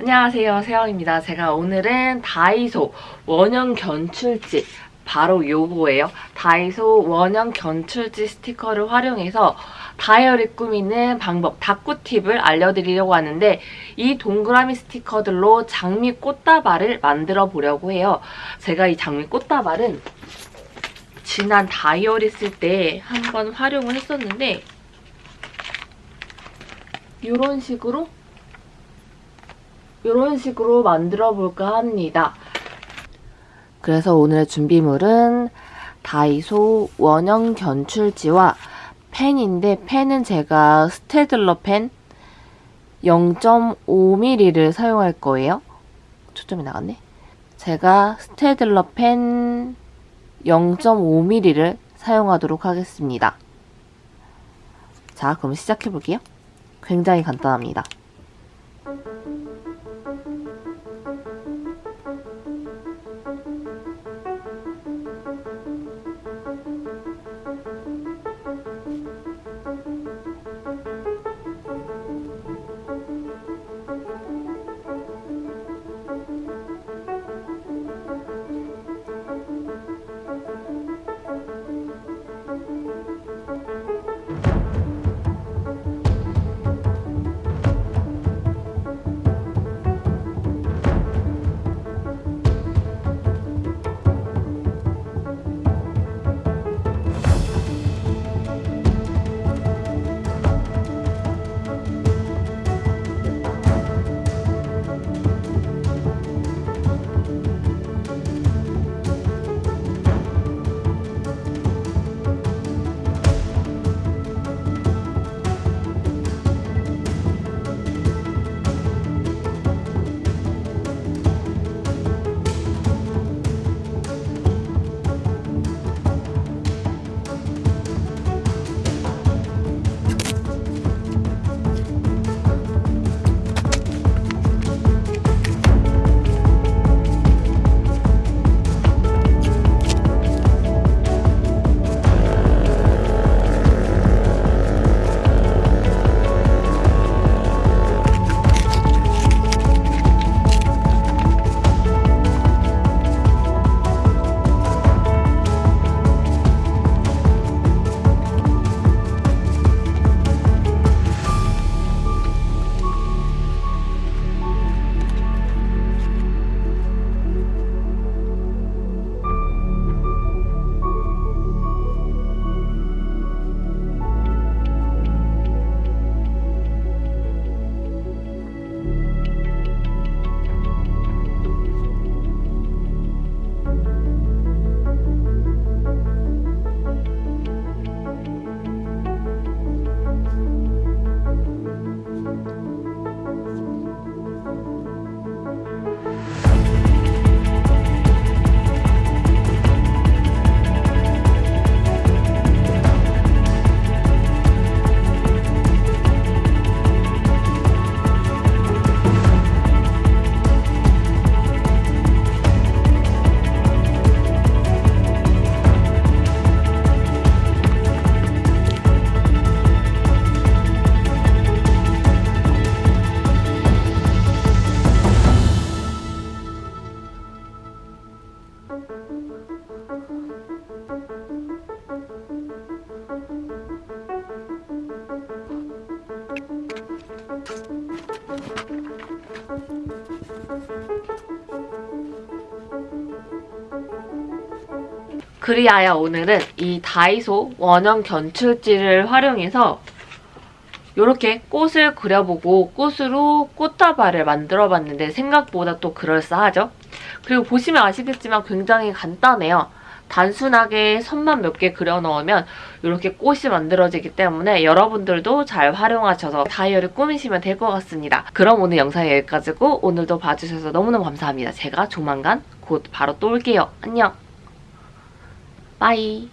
안녕하세요. 세영입니다. 제가 오늘은 다이소 원형 견출지 바로 요거예요. 다이소 원형 견출지 스티커를 활용해서 다이어리 꾸미는 방법 다꾸 팁을 알려드리려고 하는데 이 동그라미 스티커들로 장미 꽃다발을 만들어 보려고 해요. 제가 이 장미 꽃다발은 지난 다이어리 쓸 때 한번 활용을 했었는데 이런 식으로 이런 식으로 만들어 볼까 합니다. 그래서 오늘의 준비물은 다이소 원형 견출지와 펜인데 펜은 제가 스테들러 펜 0.5mm를 사용할 거예요. 초점이 나갔네. 제가 스테들러 펜 0.5mm를 사용하도록 하겠습니다. 자, 그럼 시작해 볼게요. 굉장히 간단합니다. 그리하여 오늘은 이 다이소 원형 견출지를 활용해서 이렇게 꽃을 그려보고 꽃으로 꽃다발을 만들어봤는데 생각보다 또 그럴싸하죠? 그리고 보시면 아시겠지만 굉장히 간단해요. 단순하게 선만 몇 개 그려 넣으면 이렇게 꽃이 만들어지기 때문에 여러분들도 잘 활용하셔서 다이어를 꾸미시면 될 것 같습니다. 그럼 오늘 영상이 여기까지고 오늘도 봐주셔서 너무너무 감사합니다. 제가 조만간 곧 바로 또 올게요. 안녕! 빠이